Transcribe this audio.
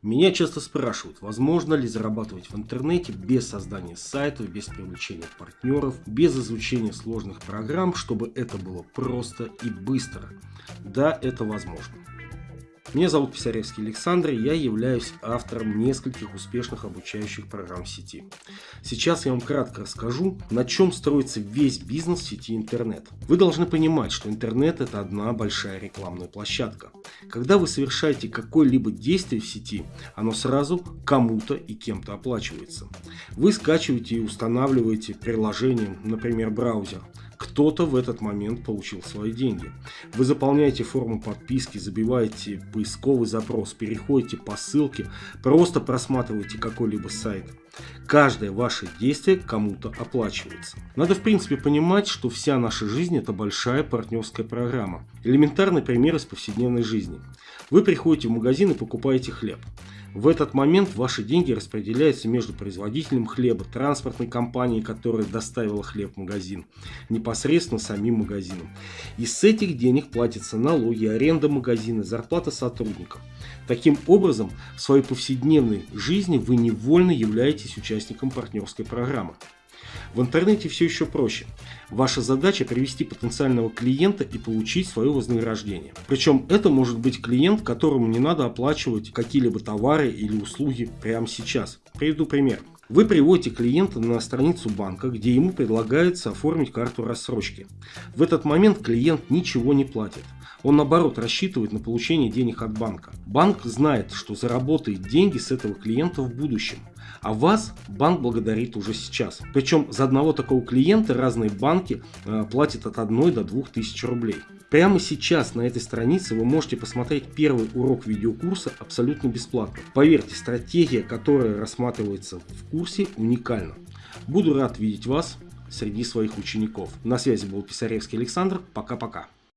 Меня часто спрашивают, возможно ли зарабатывать в интернете без создания сайтов, без привлечения партнеров, без изучения сложных программ, чтобы это было просто и быстро. Да, это возможно. Меня зовут Писаревский Александр, и я являюсь автором нескольких успешных обучающих программ сети. Сейчас я вам кратко расскажу, на чем строится весь бизнес сети интернет. Вы должны понимать, что интернет это одна большая рекламная площадка. Когда вы совершаете какое-либо действие в сети, оно сразу кому-то и кем-то оплачивается. Вы скачиваете и устанавливаете приложение, например, браузер, кто-то в этот момент получил свои деньги. Вы заполняете форму подписки, забиваете поисковый запрос, переходите по ссылке, просто просматриваете какой-либо сайт. Каждое ваше действие кому-то оплачивается. Надо в принципе понимать, что вся наша жизнь это большая партнерская программа. Элементарный пример из повседневной жизни. Вы приходите в магазин и покупаете хлеб. В этот момент ваши деньги распределяются между производителем хлеба, транспортной компанией, которая доставила хлеб в магазин, непосредственно самим магазином. И с этих денег платятся налоги, аренда магазина, зарплата сотрудников. Таким образом, в своей повседневной жизни вы невольно являетесь участником партнерской программы. В интернете все еще проще. Ваша задача привести потенциального клиента и получить свое вознаграждение. Причем это может быть клиент, которому не надо оплачивать какие-либо товары или услуги прямо сейчас. Приведу пример. Вы приводите клиента на страницу банка, где ему предлагается оформить карту рассрочки. В этот момент клиент ничего не платит. Он наоборот рассчитывает на получение денег от банка. Банк знает, что заработает деньги с этого клиента в будущем. А вас банк благодарит уже сейчас. Причем за одного такого клиента разные банки э, платят от 1 до 2 тысяч рублей. Прямо сейчас на этой странице вы можете посмотреть первый урок видеокурса абсолютно бесплатно. Поверьте, стратегия, которая рассматривается в курсе, уникальна. Буду рад видеть вас среди своих учеников. На связи был Писаревский Александр. Пока-пока.